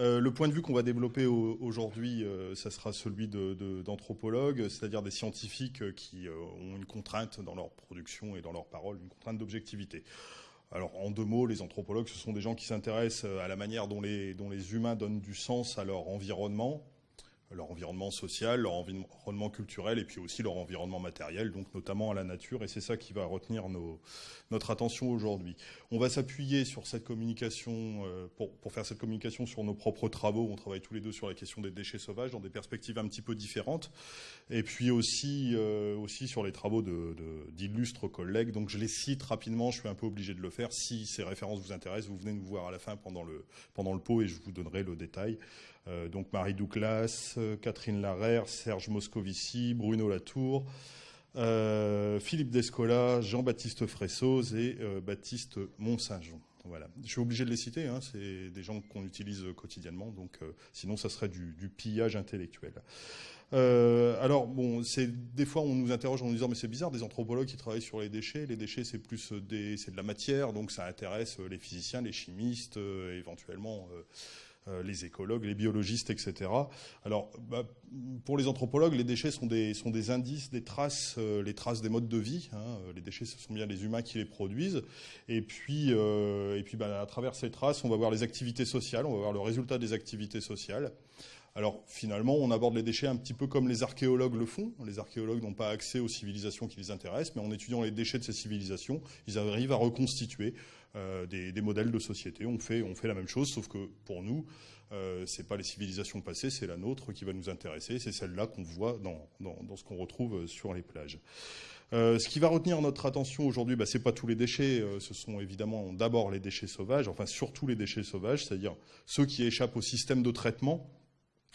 Euh, le point de vue qu'on va développer aujourd'hui, euh, ça sera celui d'anthropologues, c'est-à-dire des scientifiques qui ont une contrainte dans leur production et dans leur parole, une contrainte d'objectivité. Alors, en deux mots, les anthropologues, ce sont des gens qui s'intéressent à la manière dont les humains donnent du sens à leur environnement, leur environnement social, leur environnement culturel et puis aussi leur environnement matériel, donc notamment à la nature. Et c'est ça qui va retenir notre attention aujourd'hui. On va s'appuyer sur cette communication, euh, pour, faire cette communication sur nos propres travaux. On travaille tous les deux sur la question des déchets sauvages dans des perspectives un petit peu différentes. Et puis aussi, euh, aussi sur les travaux d'illustres collègues. Donc je les cite rapidement, je suis un peu obligé de le faire. Si ces références vous intéressent, vous venez nous voir à la fin pendant le, pendant le pot et je vous donnerai le détail. Euh, donc Marie Douglas, Catherine Larère, Serge Moscovici, Bruno Latour, euh, Philippe Descola, Jean-Baptiste Fressoz et Baptiste Mont-Saint-Jean. Voilà. Je suis obligé de les citer, hein, c'est des gens qu'on utilise quotidiennement, sinon ça serait du, pillage intellectuel. alors bon, des fois on nous interroge en nous disant mais c'est bizarre des anthropologues qui travaillent sur les déchets. Les déchets c'est plus des, de la matière, donc ça intéresse les physiciens, les chimistes, éventuellement euh, les écologues, les biologistes, etc. Alors, bah, pour les anthropologues, les déchets sont des, sont des indices, des traces, euh, les traces des modes de vie. Hein. Les déchets, ce sont bien les humains qui les produisent. Et puis, euh, et puis bah, à travers ces traces, on va voir les activités sociales, on va voir le résultat des activités sociales. Alors finalement, on aborde les déchets un petit peu comme les archéologues le font. Les archéologues n'ont pas accès aux civilisations qui les intéressent, mais en étudiant les déchets de ces civilisations, ils arrivent à reconstituer euh, des, modèles de société. On fait, la même chose, sauf que pour nous, euh, c'est pas les civilisations passées, c'est la nôtre qui va nous intéresser. C'est celle-là qu'on voit dans, ce qu'on retrouve sur les plages. Euh, ce qui va retenir notre attention aujourd'hui, bah, c'est pas tous les déchets, euh, ce sont évidemment d'abord les déchets sauvages, enfin surtout les déchets sauvages, c'est-à-dire ceux qui échappent au système de traitement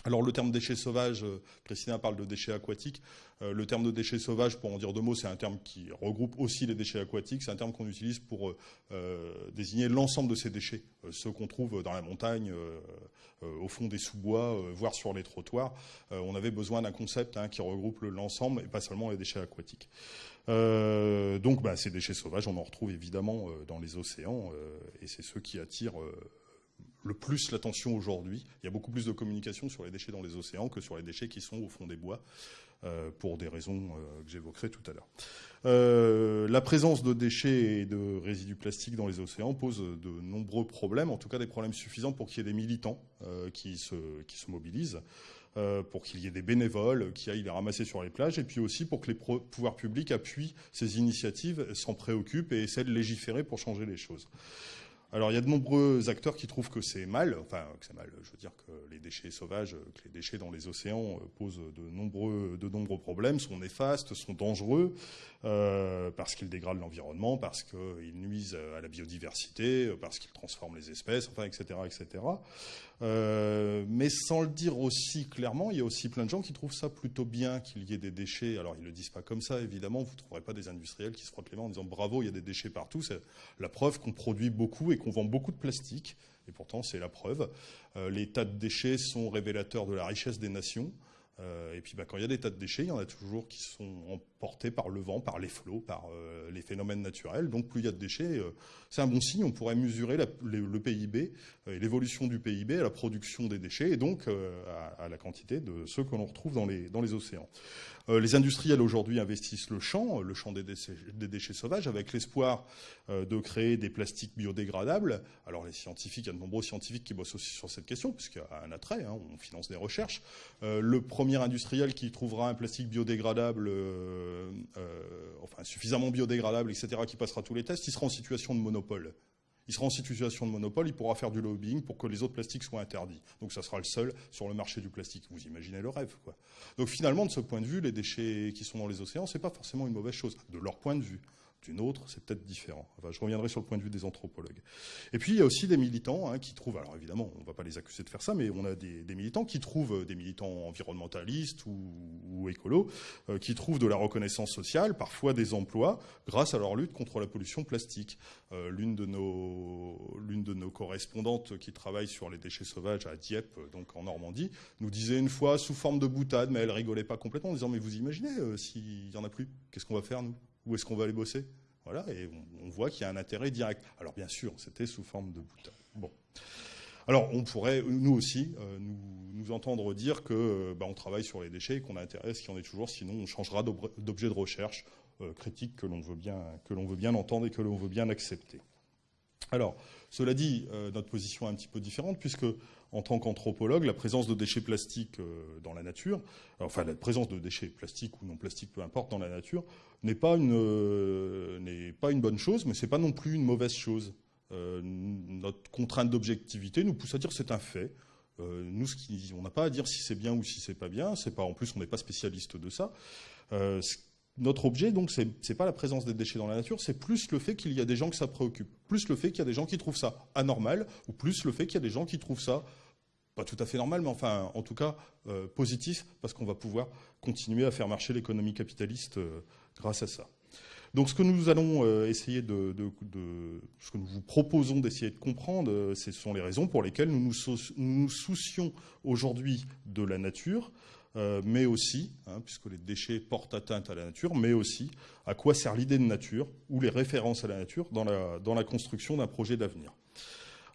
alors le terme déchets sauvages, euh, Christina parle de déchets aquatiques. Euh, le terme de déchets sauvages, pour en dire deux mots, c'est un terme qui regroupe aussi les déchets aquatiques. C'est un terme qu'on utilise pour euh, désigner l'ensemble de ces déchets, ceux qu'on trouve dans la montagne, au fond des sous-bois, voire sur les trottoirs. on avait besoin d'un concept hein, qui regroupe l'ensemble et pas seulement les déchets aquatiques. donc bah, ces déchets sauvages, on en retrouve évidemment dans les océans et c'est ceux qui attirent le plus l'attention aujourd'hui. Il y a beaucoup plus de communication sur les déchets dans les océans que sur les déchets qui sont au fond des bois, euh, pour des raisons euh, que j'évoquerai tout à l'heure. Euh, la présence de déchets et de résidus plastiques dans les océans pose de nombreux problèmes, en tout cas des problèmes suffisants pour qu'il y ait des militants qui, se, qui se mobilisent. pour qu'il y ait des bénévoles qui aillent les ramasser sur les plages, et puis aussi pour que les pouvoirs publics appuient ces initiatives, s'en préoccupent et essaient de légiférer pour changer les choses. Alors il y a de nombreux acteurs qui trouvent que c'est mal, enfin que c'est mal, je veux dire que les déchets sauvages, que les déchets dans les océans euh, posent de nombreux, de nombreux problèmes, sont néfastes, sont dangereux, euh, parce qu'ils dégradent l'environnement, parce qu'ils nuisent à la biodiversité, parce qu'ils transforment les espèces, enfin etc. etc. Euh, mais sans le dire aussi clairement, il y a aussi plein de gens qui trouvent ça plutôt bien qu'il y ait des déchets. Alors ils le disent pas comme ça, évidemment, vous ne trouverez pas des industriels qui se frottent les mains en disant bravo, il y a des déchets partout. C'est la preuve qu'on produit beaucoup et qu'on vend beaucoup de plastique. Et pourtant, c'est la preuve. Euh, les tas de déchets sont révélateurs de la richesse des nations. Euh, et puis bah, quand il y a des tas de déchets, il y en a toujours qui sont emportés par le vent, par les flots, par euh, les phénomènes naturels. Donc plus il y a de déchets, euh, c'est un bon signe. On pourrait mesurer le, PIB l'évolution du PIB à la production des déchets et donc à, la quantité de ceux que l'on retrouve dans les, océans. les industriels aujourd'hui investissent le champ, le champ des déchets, sauvages, avec l'espoir de créer des plastiques biodégradables. Alors les scientifiques, il y a de nombreux scientifiques qui bossent aussi sur cette question, puisqu'il y a un attrait, hein, on finance des recherches. le industriel qui trouvera un plastique biodégradable, euh, euh, enfin suffisamment biodégradable, etc., qui passera tous les tests, il sera en situation de monopole. Il sera en situation de monopole, il pourra faire du lobbying pour que les autres plastiques soient interdits. Donc ça sera le seul sur le marché du plastique. Vous imaginez le rêve, quoi. Donc finalement, de ce point de vue, les déchets qui sont dans les océans, c'est pas forcément une mauvaise chose, de leur point de vue d'une autre, c'est peut-être différent. Je reviendrai sur le point de vue des anthropologues. Et puis, il y a aussi des militants hein, qui trouvent, alors évidemment, on ne va pas les accuser de faire ça, mais on a des, militants qui trouvent, euh, des militants environnementalistes ou, écolos, euh, qui trouvent de la reconnaissance sociale, parfois des emplois, grâce à leur lutte contre la pollution plastique. Euh, l'une de nos, correspondantes qui travaille sur les déchets sauvages à Dieppe, donc en Normandie, nous disait une fois sous forme de boutade, mais elle rigolait pas complètement, en disant mais vous imaginez s'il y en a plus, qu'est-ce qu'on va faire nous? Où est-ce qu'on va aller bosser? Voilà, et on, voit qu'il y a un intérêt direct. Alors bien sûr, c'était sous forme de boutade. Bon. Alors, on pourrait, nous aussi, nous, entendre dire que bah, on travaille sur les déchets, qu'on a intérêt à ce qu'il y en ait toujours, sinon on changera d'objet de recherche critique que l'on veut, bien, veut bien entendre et que l'on veut bien accepter. Alors, cela dit, notre position est un petit peu différente, puisque en tant qu'anthropologue, la présence de déchets plastiques euh, dans la nature, enfin la présence de déchets plastiques ou non plastiques, peu importe, dans la nature, n'est pas une, euh, pas une bonne chose, mais c'est pas non plus une mauvaise chose. Euh, notre contrainte d'objectivité nous pousse à dire c'est un fait. nous, ce qui, on n'a pas à dire si c'est bien ou si c'est pas bien. C'est pas, en plus, on n'est pas spécialiste de ça. Notre objet, donc, c'est n'est pas la présence des déchets dans la nature, c'est plus le fait qu'il y a des gens que ça préoccupe, plus le fait qu'il y a des gens qui trouvent ça anormal, ou plus le fait qu'il y a des gens qui trouvent ça pas tout à fait normal, mais enfin, en tout cas, euh, positif, parce qu'on va pouvoir continuer à faire marcher l'économie capitaliste euh, grâce à ça. Donc, ce que nous allons euh, essayer de, ce que nous vous proposons d'essayer de comprendre, ce sont les raisons pour lesquelles nous nous, soucions aujourd'hui de la nature, mais aussi, hein, puisque les déchets portent atteinte à la nature, mais aussi à quoi sert l'idée de nature ou les références à la nature dans la, dans la construction d'un projet d'avenir.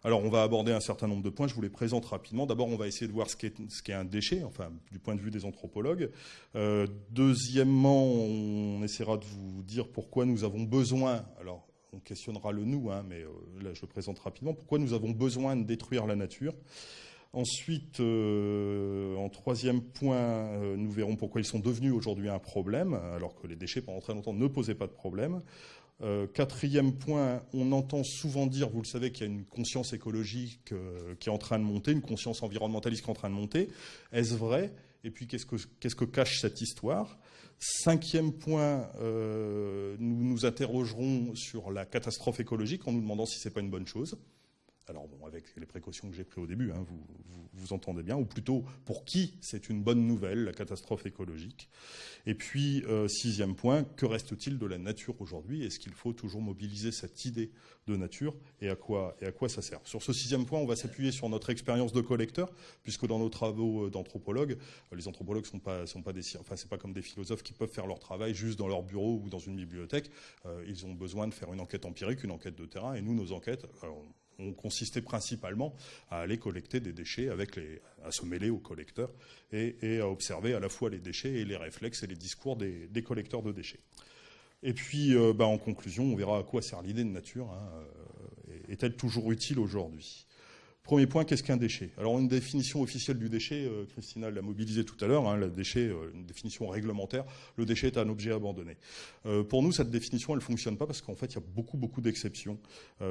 Alors, on va aborder un certain nombre de points. Je vous les présente rapidement. D'abord, on va essayer de voir ce qu'est un déchet, enfin, du point de vue des anthropologues. Euh, deuxièmement, on essaiera de vous dire pourquoi nous avons besoin. Alors, on questionnera le nous, hein, mais euh, là, je le présente rapidement. Pourquoi nous avons besoin de détruire la nature Ensuite, euh, en troisième point, nous verrons pourquoi ils sont devenus aujourd'hui un problème, alors que les déchets pendant très longtemps ne posaient pas de problème. Euh, quatrième point, on entend souvent dire, vous le savez, qu'il y a une conscience écologique euh, qui est en train de monter, une conscience environnementaliste qui est en train de monter. Est-ce vrai? Et puis, qu'est-ce que, cache cette histoire? Cinquième point, euh, nous nous interrogerons sur la catastrophe écologique en nous demandant si ce n'est pas une bonne chose. Alors bon, avec les précautions que j'ai prises au début, hein, vous, vous, entendez bien, ou plutôt pour qui c'est une bonne nouvelle, la catastrophe écologique. Et puis, euh, sixième point, que reste-t-il de la nature aujourd'hui? Est-ce qu'il faut toujours mobiliser cette idée de nature? Et à, quoi, et à quoi ça sert? Sur ce sixième point, on va s'appuyer sur notre expérience de collecteur, puisque dans nos travaux euh, d'anthropologues, euh, les anthropologues sont pas, sont pas des, enfin pas comme des philosophes qui peuvent faire leur travail juste dans leur bureau ou dans une bibliothèque. ils ont besoin de faire une enquête empirique, une enquête de terrain, et nous, nos enquêtes, ont consisté principalement à aller collecter des déchets, à se mêler aux collecteurs et, à observer à la fois les déchets et les réflexes et les discours des, collecteurs de déchets. Et puis, euh, bah, en conclusion, on verra à quoi sert l'idée de nature. Hein, euh, est-elle toujours utile aujourd'hui? Premier point, qu'est-ce qu'un déchet? Alors une définition officielle du déchet, euh, Christina l'a mobilisé tout à l'heure, hein, déchet, euh, une définition réglementaire, le déchet est un objet abandonné. Euh, pour nous, cette définition, elle ne fonctionne pas parce qu'en fait, il y a beaucoup, beaucoup d'exceptions.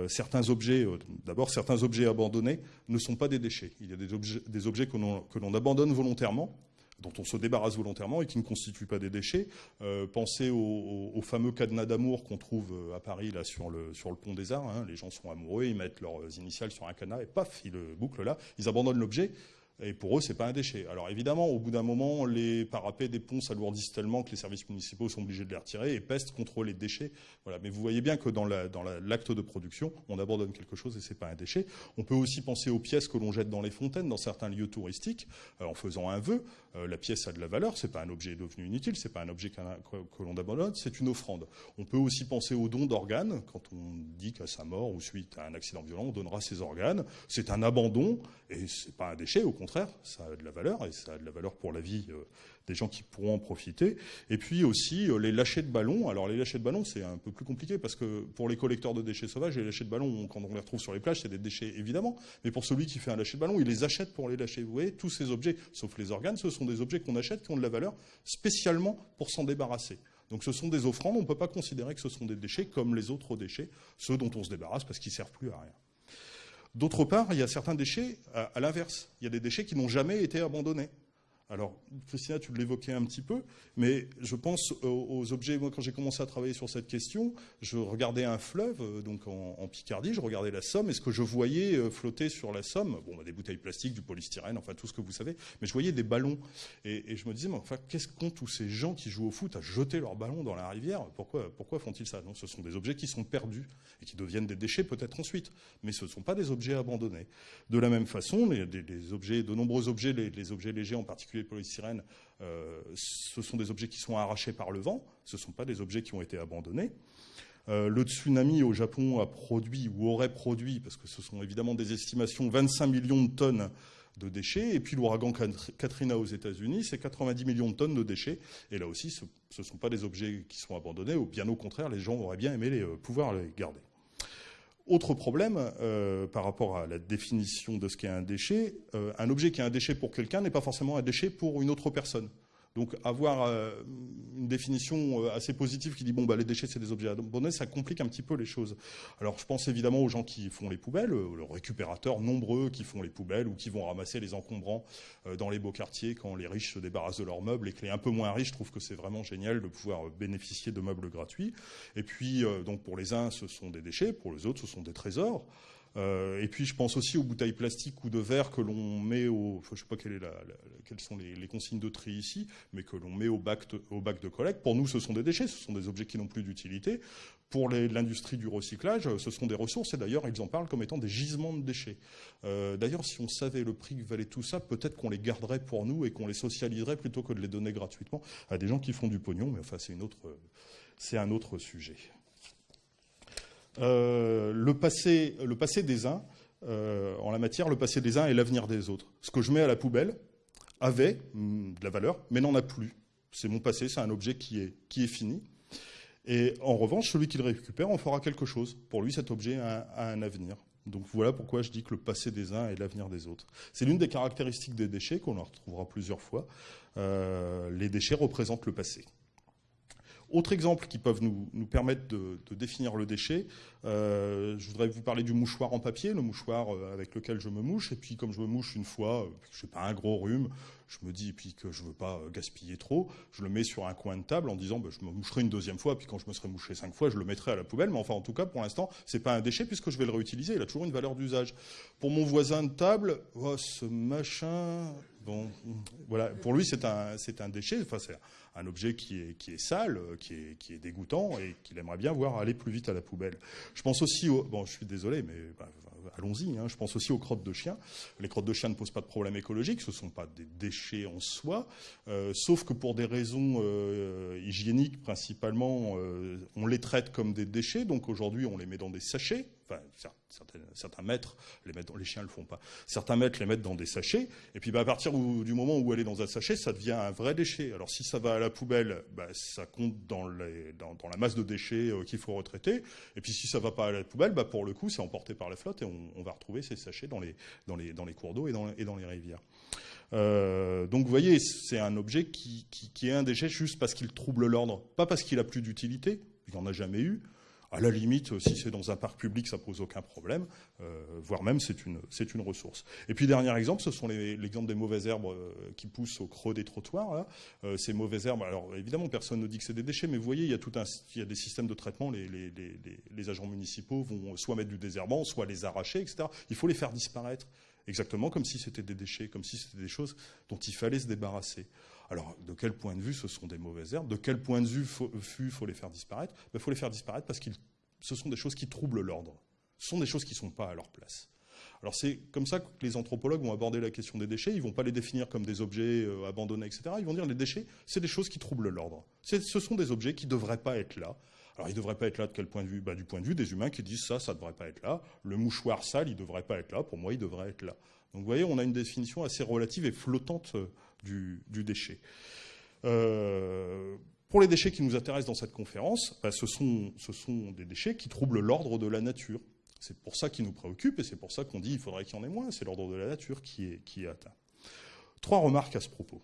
certains objets, d'abord, certains objets abandonnés ne sont pas des déchets. Il y a des objets que l'on abandonne volontairement, dont on se débarrasse volontairement et qui ne constituent pas des déchets. Euh, pensez au, fameux cadenas d'amour qu'on trouve euh, à Paris là sur le, sur le pont des Arts. Hein. Les gens sont amoureux, ils mettent leurs initiales sur un cadenas et paf, ils le bouclent là, ils abandonnent l'objet. Et pour eux, c'est pas un déchet. Alors évidemment, au bout d'un moment, les parapets des ponts s'alourdissent tellement que les services municipaux sont obligés de les retirer et pestent contre les déchets. Voilà. Mais vous voyez bien que dans l'acte de production, on abandonne quelque chose et c'est pas un déchet. On peut aussi penser aux pièces que l'on jette dans les fontaines, dans certains lieux touristiques, euh, en faisant un vœu. Euh, la pièce a de la valeur, c'est pas un objet devenu inutile, c'est pas un objet que, l'on abandonne, c'est une offrande. On peut aussi penser au don d'organes. Quand on dit qu'à sa mort ou suite à un accident violent, on donnera ses organes. C'est un abandon et c'est pas un déchet, au contraire, ça a de la valeur, et ça a de la valeur pour la vie euh, des gens qui pourront en profiter. Et puis aussi euh, les lâchers de ballons. Alors les lâchers de ballons, c'est un peu plus compliqué, parce que pour les collecteurs de déchets sauvages, les lâchers de ballons, quand on les retrouve sur les plages, c'est des déchets évidemment. Mais pour celui qui fait un lâcher de ballon, il les achète pour les lâcher. Vous voyez, tous ces objets, sauf les organes, ce sont des objets qu'on achète, qui ont de la valeur, spécialement pour s'en débarrasser. Donc ce sont des offrandes, on ne peut pas considérer que ce sont des déchets comme les autres déchets, ceux dont on se débarrasse parce qu'ils ne servent plus à rien. D'autre part, il y a certains déchets à, l'inverse. Il y a des déchets qui n'ont jamais été abandonnés. Alors, Christina, tu l'évoquais un petit peu, mais je pense aux, objets. Moi, quand j'ai commencé à travailler sur cette question, je regardais un fleuve, euh, donc en, Picardie, je regardais la Somme, et ce que je voyais euh, flotter sur la Somme, bon, bah, des bouteilles plastiques, du polystyrène, enfin tout ce que vous savez, mais je voyais des ballons. Et, je me disais, mais enfin, qu'est-ce qu'ont tous ces gens qui jouent au foot à jeter leurs ballons dans la rivière? Pourquoi, pourquoi font-ils ça? Non, ce sont des objets qui sont perdus et qui deviennent des déchets peut-être ensuite, mais ce ne sont pas des objets abandonnés. De la même façon, les, objets, de nombreux objets, les, les objets légers, en particulier le polystyrène, euh, ce sont des objets qui sont arrachés par le vent, ce ne sont pas des objets qui ont été abandonnés. le tsunami au Japon a produit ou aurait produit, parce que ce sont évidemment des estimations, 25 millions de tonnes de déchets. Et puis l'ouragan Katrina aux États-Unis, c'est 90 millions de tonnes de déchets. Et là aussi, ce ne sont pas des objets qui sont abandonnés, ou bien au contraire, les gens auraient bien aimé les, pouvoir les garder. Autre problème par rapport à la définition de ce qu'est un déchet, un objet qui est un déchet pour quelqu'un n'est pas forcément un déchet pour une autre personne. Donc avoir euh, une définition euh, assez positive qui dit bon bah les déchets c'est des objets abandonnés, ça complique un petit peu les choses. Alors je pense évidemment aux gens qui font les poubelles, aux euh, récupérateurs nombreux qui font les poubelles ou qui vont ramasser les encombrants dans les beaux quartiers quand les riches se débarrassent de leurs meubles et que les un peu moins riches trouvent que c'est vraiment génial de pouvoir bénéficier de meubles gratuits. Et puis donc pour les uns ce sont des déchets, pour les autres ce sont des trésors. Euh, et puis je pense aussi aux bouteilles plastiques ou de verre que l'on met au, je sais pas quelles sont les, consignes de tri ici, mais que l'on met au bac, de, au bac de collecte. Pour nous, ce sont des déchets, ce sont des objets qui n'ont plus d'utilité. Pour l'industrie du recyclage, ce sont des ressources, et d'ailleurs, ils en parlent comme étant des gisements de déchets. Euh, d'ailleurs, si on savait le prix que valait tout ça, peut-être qu'on les garderait pour nous et qu'on les socialiserait plutôt que de les donner gratuitement à des gens qui font du pognon, mais enfin, c'est un autre sujet. Euh, le, passé, des uns, euh, en la matière, le passé des uns est l'avenir des autres. Ce que je mets à la poubelle avait hmm, de la valeur, mais n'en a plus. C'est mon passé, c'est un objet qui est, qui est fini. Et en revanche, celui qui le récupère en fera quelque chose. Pour lui, cet objet a, un avenir. Donc voilà pourquoi je dis que le passé des uns est l'avenir des autres. C'est l'une des caractéristiques des déchets qu'on en retrouvera plusieurs fois. Euh, les déchets représentent le passé. Autre exemple qui peuvent nous, permettre de, définir le déchet, euh, je voudrais vous parler du mouchoir en papier, le mouchoir euh, avec lequel je me mouche. Et puis comme je me mouche une fois, euh, je n'ai pas un gros rhume, je me dis puis que je ne veux pas gaspiller trop, je le mets sur un coin de table en disant bah, je me moucherai une deuxième fois, puis quand je me serai mouché cinq fois, je le mettrai à la poubelle. Mais enfin, en tout cas, pour l'instant, c'est pas un déchet puisque je vais le réutiliser. Il a toujours une valeur d'usage. Pour mon voisin de table, oh, ce machin, pour lui c'est un, déchet. Enfin, c'est un objet qui est, sale, euh, qui est, dégoûtant et qu'il aimerait bien voir aller plus vite à la poubelle. Je pense aussi au... Bon, je suis désolé, mais bah, allons-y. Hein, je pense aussi aux crottes de chiens. Les crottes de chiens ne posent pas de problème écologique, ce ne sont pas des déchets en soi, euh, sauf que pour des raisons euh, hygiéniques principalement, on les traite comme des déchets. Donc aujourd'hui, on les met dans des sachets certains, maîtres, les, mettent, les chiens le font pas, certains maîtres les mettent dans des sachets, et puis bah, à partir du moment où elle est dans un sachet, ça devient un vrai déchet. Alors si ça va à la poubelle, bah, ça compte dans, dans, la masse de déchets euh, qu'il faut retraiter, et puis si ça ne va pas à la poubelle, bah, pour le coup, c'est emporté par la flotte, et on, va retrouver ces sachets dans les, dans dans cours d'eau et dans, dans les rivières. Euh, donc vous voyez, c'est un objet qui, est un déchet juste parce qu'il trouble l'ordre, pas parce qu'il a plus d'utilité, il n'y en a jamais eu, à la limite, si c'est dans un parc public, ça pose aucun problème, euh, voire même c'est une, ressource. Et puis dernier exemple, ce sont l'exemple des mauvaises herbes euh, qui poussent au creux des trottoirs. Euh, ces mauvaises herbes, alors évidemment personne ne dit que c'est des déchets, mais vous voyez, il y a tout un, il y a des systèmes de traitement. Les, les agents municipaux vont soit mettre du désherbant, soit les arracher, etc. Il faut les faire disparaître, exactement comme si c'était des déchets, comme si c'était des choses dont il fallait se débarrasser. Alors, de quel point de vue ce sont des mauvaises herbes? De quel point de vue il faut, les faire disparaître? Il ben, faut les faire disparaître parce que ce sont des choses qui troublent l'ordre. Ce sont des choses qui ne sont pas à leur place. Alors c'est comme ça que les anthropologues vont aborder la question des déchets. Ils ne vont pas les définir comme des objets euh, abandonnés, etc. Ils vont dire les déchets, c'est des choses qui troublent l'ordre. Ce sont des objets qui ne devraient pas être là. Alors ils ne devraient pas être là de quel point de vue? Bah, Du point de vue des humains qui disent ça, ça ne devrait pas être là. Le mouchoir sale, il ne devrait pas être là. Pour moi, il devrait être là. Donc vous voyez, on a une définition assez relative et flottante du, déchet. Euh, pour les déchets qui nous intéressent dans cette conférence, bah, ce, sont, des déchets qui troublent l'ordre de la nature. C'est pour ça qu'ils nous préoccupent et c'est pour ça qu'on dit qu'il faudrait qu'il y en ait moins. C'est l'ordre de la nature qui est, atteint. Trois remarques à ce propos.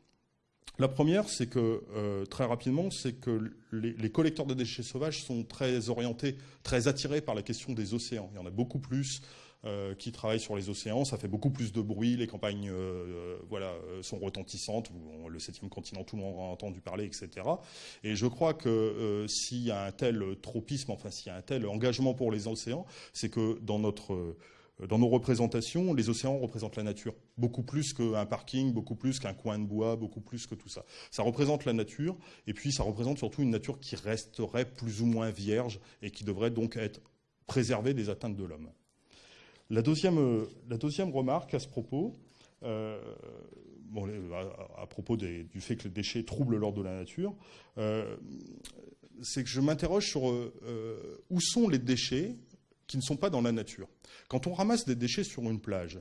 La première, c'est que, euh, très rapidement, c'est que les, collecteurs de déchets sauvages sont très orientés, très attirés par la question des océans. Il y en a beaucoup plus euh, qui travaillent sur les océans. Ça fait beaucoup plus de bruit, les campagnes euh, voilà, sont retentissantes, le septième continent, tout le monde a entendu parler, etc. Et je crois que euh, s'il y a un tel tropisme, enfin s'il y a un tel engagement pour les océans, c'est que dans notre dans nos représentations, les océans représentent la nature, beaucoup plus qu'un parking, beaucoup plus qu'un coin de bois, beaucoup plus que tout ça. Ça représente la nature, et puis ça représente surtout une nature qui resterait plus ou moins vierge et qui devrait donc être préservée des atteintes de l'homme. La deuxième, euh, la deuxième remarque à ce propos, euh, à, propos du fait que les déchets troublent l'ordre de la nature, euh, c'est que je m'interroge sur où sont les déchets qui ne sont pas dans la nature. Quand on ramasse des déchets sur une plage,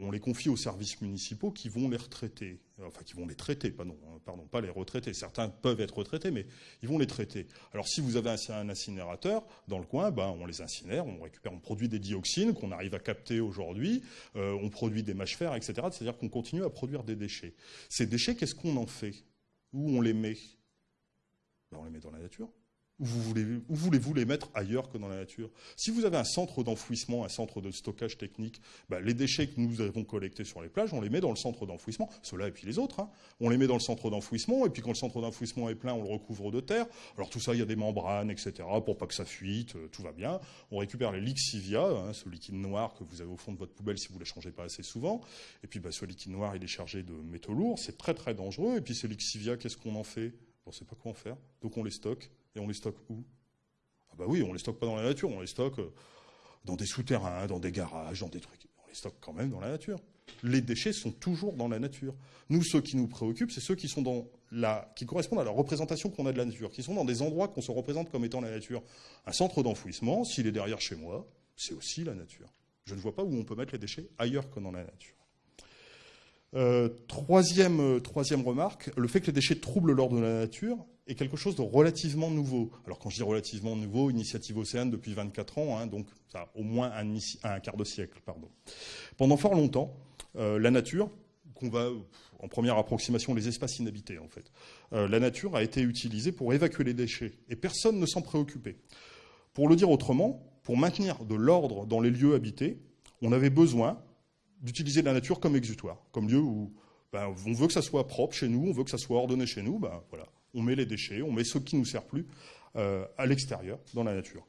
on les confie aux services municipaux qui vont les retraiter. Enfin, qui vont les traiter, pardon, pardon, pas les retraiter. Certains peuvent être retraités, mais ils vont les traiter. Alors, si vous avez un, incinérateur dans le coin, ben, on les incinère, on récupère, on produit des dioxines qu'on arrive à capter aujourd'hui, euh, on produit des mâches fer, etc. C'est-à-dire qu'on continue à produire des déchets. Ces déchets, qu'est-ce qu'on en fait? Où on les met? Ben, On les met dans la nature. Où, voulez-vous les mettre ailleurs que dans la nature? Si vous avez un centre d'enfouissement, un centre de stockage technique, bah, les déchets que nous avons collectés sur les plages, on les met dans le centre d'enfouissement, ceux-là et puis les autres. Hein. On les met dans le centre d'enfouissement, et puis quand le centre d'enfouissement est plein, on le recouvre de terre. Alors tout ça, il y a des membranes, etc., pour pas que ça fuite, euh, tout va bien. On récupère les lixivia, hein, ce liquide noir que vous avez au fond de votre poubelle si vous ne le changez pas assez souvent. Et puis bah, ce liquide noir, il est chargé de métaux lourds, c'est très très dangereux. Et puis ces lixivia, qu'est-ce qu'on en fait? On ne sait pas quoi en faire, donc on les stocke. Et on les stocke où? Ah bah oui, on les stocke pas dans la nature, on les stocke euh, dans des souterrains, dans des garages, dans des trucs. On les stocke quand même dans la nature. Les déchets sont toujours dans la nature. Nous, ceux qui nous préoccupent, c'est ceux qui correspondent à la représentation qu'on a de la nature, qui sont dans des endroits qu'on se représente comme étant la nature. Un centre d'enfouissement, s'il est derrière chez moi, c'est aussi la nature. Je ne vois pas où on peut mettre les déchets ailleurs que dans la nature. Euh, troisième, euh, troisième remarque, le fait que les déchets troublent l'ordre de la nature est quelque chose de relativement nouveau. Alors quand je dis relativement nouveau, Initiative Océane depuis 24 ans, hein, donc ça au moins un, quart de siècle. Pendant fort longtemps, euh, la nature, qu'on va en première approximation les espaces inhabités en fait, la nature a été utilisée pour évacuer les déchets et personne ne s'en préoccupait. Pour le dire autrement, pour maintenir de l'ordre dans les lieux habités, on avait besoin d'utiliser la nature comme exutoire, comme lieu où ben, on veut que ça soit propre chez nous, on veut que ça soit ordonné chez nous, ben, voilà, on met les déchets, on met ce qui ne nous sert plus euh, à l'extérieur, dans la nature.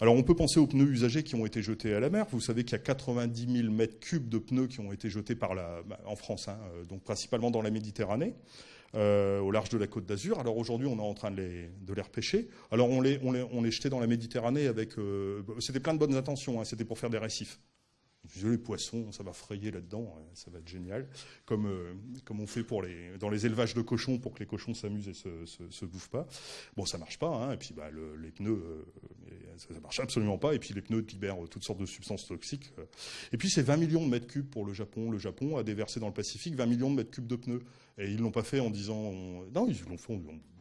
Alors on peut penser aux pneus usagés qui ont été jetés à la mer. Vous savez qu'il y a 90 000 mètres cubes de pneus qui ont été jetés ben, en France, hein, euh, donc principalement dans la Méditerranée. Euh, au large de la côte d'Azur. Alors aujourd'hui, on est en train de les, de repêcher. Alors on les jetait dans la Méditerranée avec... c'était plein de bonnes intentions, hein, c'était pour faire des récifs les poissons, ça va frayer là-dedans, hein, ça va être génial. Comme, euh, comme on fait pour les, dans les élevages de cochons pour que les cochons s'amusent et se, se, bouffent pas. Bon, ça marche pas, hein, et puis bah, les pneus, euh, ça, ne marche absolument pas, et puis les pneus libèrent toutes sortes de substances toxiques. Euh. Et puis c'est 20 millions de mètres cubes pour le Japon. Le Japon a déversé dans le Pacifique 20 millions de mètres cubes de pneus. Et ils l'ont pas fait en disant, non, ils l'ont fait,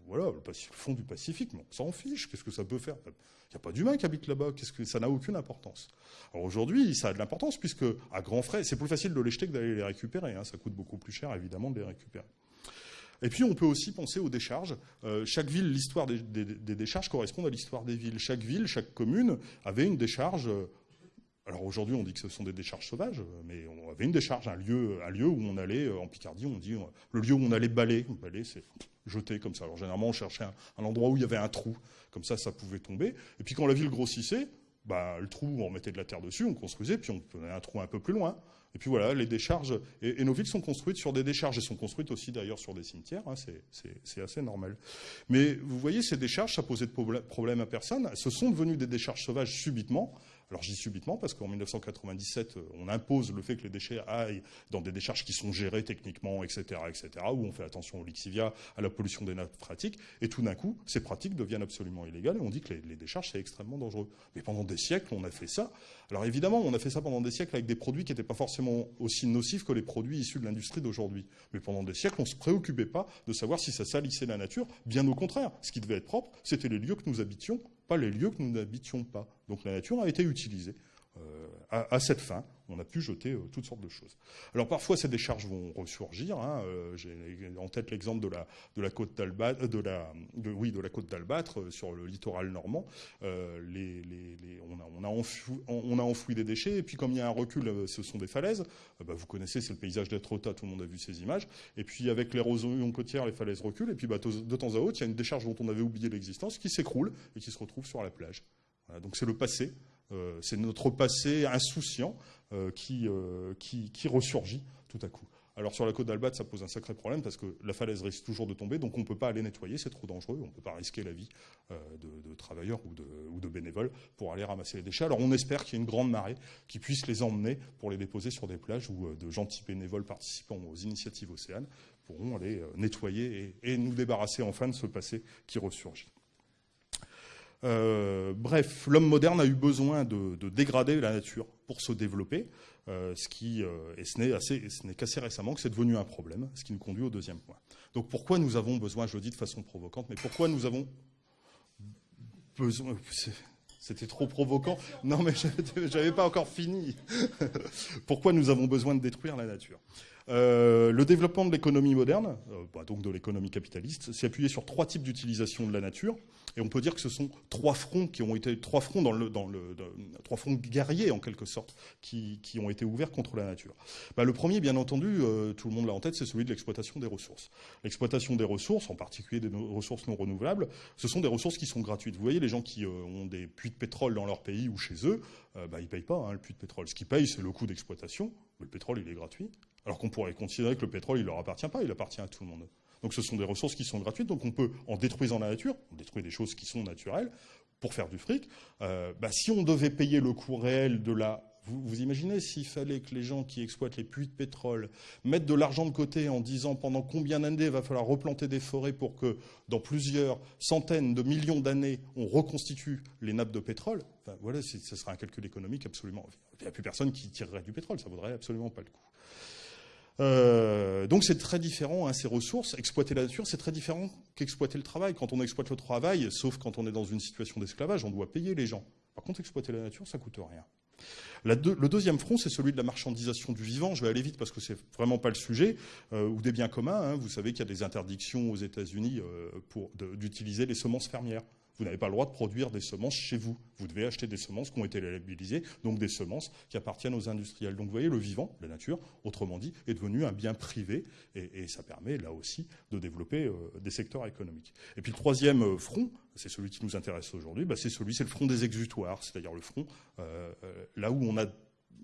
voilà, le fond du Pacifique, mais on s'en fiche, qu'est-ce que ça peut faire? Il n'y a pas d'humains qui habitent là-bas, que ça n'a aucune importance. Alors aujourd'hui, ça a de l'importance, puisque à grands frais, c'est plus facile de les jeter que d'aller les récupérer, hein. ça coûte beaucoup plus cher, évidemment, de les récupérer. Et puis on peut aussi penser aux décharges. Euh, chaque ville, l'histoire des, décharges correspond à l'histoire des villes. Chaque ville, chaque commune avait une décharge. Euh, alors aujourd'hui, on dit que ce sont des décharges sauvages, mais on avait une décharge, un lieu, un lieu où on allait, euh, en Picardie, on dit le lieu où on allait balayer. Balayer, c'est jeter comme ça. Alors généralement, on cherchait un, endroit où il y avait un trou, comme ça, ça pouvait tomber. Et puis quand la ville grossissait, bah, le trou, on mettait de la terre dessus, on construisait, puis on prenait un trou un peu plus loin. Et puis voilà, les décharges, et, nos villes sont construites sur des décharges, elles sont construites aussi d'ailleurs sur des cimetières, hein, c'est assez normal. Mais vous voyez, ces décharges, ça posait de problème à personne, ce sont devenues des décharges sauvages subitement, alors dis subitement parce qu'en 1997, euh, on impose le fait que les déchets aillent dans des décharges qui sont gérées techniquement, etc., etc., où on fait attention au lixivia, à la pollution des nappes phréatiques, et tout d'un coup, ces pratiques deviennent absolument illégales et on dit que les, décharges, c'est extrêmement dangereux. Mais pendant des siècles, on a fait ça. Alors évidemment, on a fait ça pendant des siècles avec des produits qui n'étaient pas forcément aussi nocifs que les produits issus de l'industrie d'aujourd'hui. Mais pendant des siècles, on ne se préoccupait pas de savoir si ça salissait la nature. Bien au contraire, ce qui devait être propre, c'était les lieux que nous habitions pas les lieux que nous n'habitions pas. Donc la nature a été utilisée euh, à, cette fin. On a pu jeter euh, toutes sortes de choses. Alors parfois ces décharges vont ressurgir. Hein, euh, j'ai en tête l'exemple de la, côte d'Albâtre, sur le littoral normand. On, a, enfoui, des déchets et puis comme il y a un recul, ce sont des falaises. Bah, vous connaissez, c'est le paysage d'Etrota, tout le monde a vu ces images. Et puis avec l'érosion côtière, les falaises reculent et puis bah, de temps à autre, il y a une décharge dont on avait oublié l'existence qui s'écroule et qui se retrouve sur la plage. donc c'est le passé. Euh, c'est notre passé insouciant euh, euh, qui, ressurgit tout à coup. Alors sur la côte d'Albat, ça pose un sacré problème parce que la falaise risque toujours de tomber, donc on ne peut pas aller nettoyer, c'est trop dangereux, on ne peut pas risquer la vie de, travailleurs ou de, ou de, bénévoles pour aller ramasser les déchets. Alors on espère qu'il y ait une grande marée qui puisse les emmener pour les déposer sur des plages où de gentils bénévoles participant aux initiatives océanes pourront aller nettoyer et, et nous débarrasser enfin de ce passé qui ressurgit. Bref, l'homme moderne a eu besoin de, dégrader la nature pour se développer, ce qui, et ce n'est qu'assez récemment que c'est devenu un problème, ce qui nous conduit au deuxième point. Donc pourquoi nous avons besoin, je le dis de façon provocante, mais pourquoi nous avons besoin, c'était trop provoquant. Non, mais j'avais pas encore fini. Pourquoi nous avons besoin de détruire la nature? Euh, le développement de l'économie moderne, euh, bah, donc de l'économie capitaliste, s'est appuyé sur trois types d'utilisation de la nature, et on peut dire que ce sont trois fronts qui ont été trois fronts trois fronts guerriers en quelque sorte qui, qui, ont été ouverts contre la nature. Bah, le premier, bien entendu, euh, tout le monde l'a en tête, c'est celui de l'exploitation des ressources. L'exploitation des ressources, en particulier des ressources non renouvelables, ce sont des ressources qui sont gratuites. Vous voyez, les gens qui ont des puits de pétrole dans leur pays ou chez eux, bah, ils ne payent pas hein, le puits de pétrole. Ce qu'ils payent, c'est le coût d'exploitation. Le pétrole, il est gratuit. Alors qu'on pourrait considérer que le pétrole, il ne leur appartient pas, il appartient à tout le monde. Donc ce sont des ressources qui sont gratuites, donc on peut, en détruisant la nature, on détruit des choses qui sont naturelles, pour faire du fric, euh, bah, si on devait payer le coût réel de la... Vous, imaginez s'il fallait que les gens qui exploitent les puits de pétrole mettent de l'argent de côté en disant pendant combien d'années il va falloir replanter des forêts pour que dans plusieurs centaines de millions d'années, on reconstitue les nappes de pétrole, voilà, ce serait un calcul économique absolument... Il n'y a plus personne qui tirerait du pétrole, ça ne vaudrait absolument pas le coup. Euh, donc c'est très différent, hein, ces ressources. Exploiter la nature, c'est très différent qu'exploiter le travail. Quand on exploite le travail, sauf quand on est dans une situation d'esclavage, on doit payer les gens. Par contre, exploiter la nature, ça coûte rien. le deuxième front, c'est celui de la marchandisation du vivant. Je vais aller vite parce que c'est vraiment pas le sujet. Euh, ou des biens communs. Hein. Vous savez qu'il y a des interdictions aux États-Unis euh, d'utiliser les semences fermières. Vous n'avez pas le droit de produire des semences chez vous. Vous devez acheter des semences qui ont été labellisées, donc des semences qui appartiennent aux industriels. Donc vous voyez, le vivant, la nature, autrement dit, est devenu un bien privé et, ça permet là aussi de développer euh, des secteurs économiques. Et puis le troisième euh, front, c'est celui qui nous intéresse aujourd'hui, bah, c'est celui, c'est le front des exutoires, c'est-à-dire le front euh, là où on a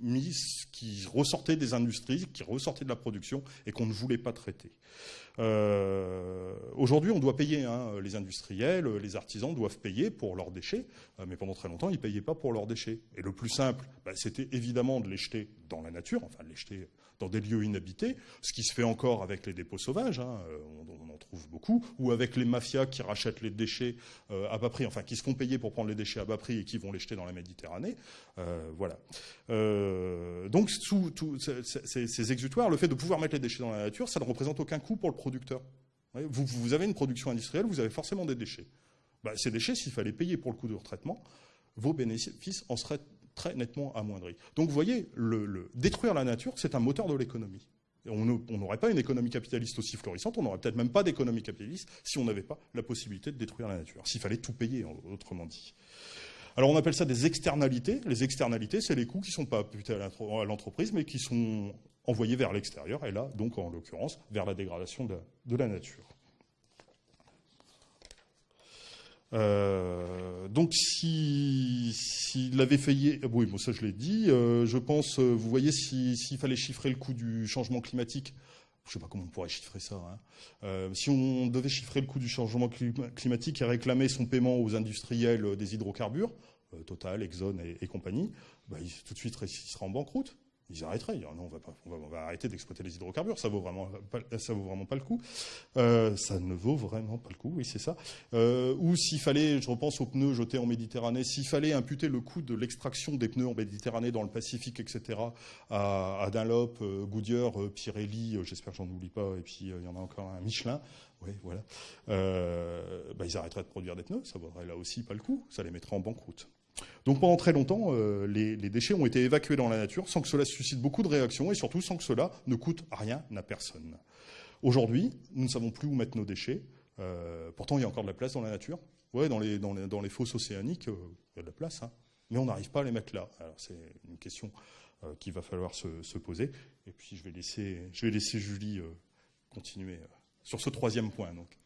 mis qui ressortait des industries, qui ressortait de la production et qu'on ne voulait pas traiter. Euh, aujourd'hui, on doit payer. Hein, les industriels, les artisans doivent payer pour leurs déchets, euh, mais pendant très longtemps, ils ne payaient pas pour leurs déchets. Et le plus simple, bah, c'était évidemment de les jeter dans la nature, enfin de les jeter dans des lieux inhabités, ce qui se fait encore avec les dépôts sauvages, hein, euh, on, en trouve beaucoup, ou avec les mafias qui rachètent les déchets euh, à bas prix, enfin qui se font payer pour prendre les déchets à bas prix et qui vont les jeter dans la Méditerranée. Euh, voilà. donc sous, ces, exutoires, le fait de pouvoir mettre les déchets dans la nature, ça ne représente aucun coût pour le producteur. Vous, avez une production industrielle, vous avez forcément des déchets. Bah, ces déchets, s'il fallait payer pour le coût de retraitement, vos bénéfices en seraient très nettement amoindri. Donc vous voyez, détruire la nature, c'est un moteur de l'économie. On n'aurait pas une économie capitaliste aussi florissante, on n'aurait peut-être même pas d'économie capitaliste si on n'avait pas la possibilité de détruire la nature, s'il fallait tout payer, autrement dit. Alors on appelle ça des externalités. Les externalités, c'est les coûts qui ne sont pas imputés à l'entreprise, mais qui sont envoyés vers l'extérieur, et là, donc en l'occurrence, vers la dégradation de la nature. Euh, donc s'il si, avait failli, euh, oui, bon, ça je l'ai dit, euh, je pense, vous voyez, s'il fallait chiffrer le coût du changement climatique, je ne sais pas comment on pourrait chiffrer ça. Hein. si on devait chiffrer le coût du changement climatique et réclamer son paiement aux industriels des hydrocarbures, Total, Exxon et, compagnie, bah, tout de suite il sera en banqueroute ils arrêteraient. Non, on va, pas, on va, arrêter d'exploiter les hydrocarbures, ça vaut vraiment ça vaut vraiment pas le coup. Euh, ça ne vaut vraiment pas le coup, oui, c'est ça. Euh, ou s'il fallait, je repense aux pneus jetés en Méditerranée, s'il fallait imputer le coût de l'extraction des pneus en Méditerranée, dans le Pacifique, etc., à, Dunlop, euh, Goodyear, Pirelli, j'espère que j'en oublie pas, et puis il y en a encore un, Michelin, oui, voilà, bah, ils arrêteraient de produire des pneus, ça vaudrait là aussi pas le coup, ça les mettrait en banqueroute. Donc pendant très longtemps, euh, les, déchets ont été évacués dans la nature sans que cela suscite beaucoup de réactions et surtout sans que cela ne coûte rien à personne. Aujourd'hui, nous ne savons plus où mettre nos déchets. Euh, pourtant, il y a encore de la place dans la nature. Ouais, dans les, dans les fosses océaniques, euh, il y a de la place, hein. mais on n'arrive pas à les mettre là. Alors c'est une question qu'il va falloir se, poser. Et puis je vais laisser, je vais laisser Julie continuer sur ce troisième point. Donc.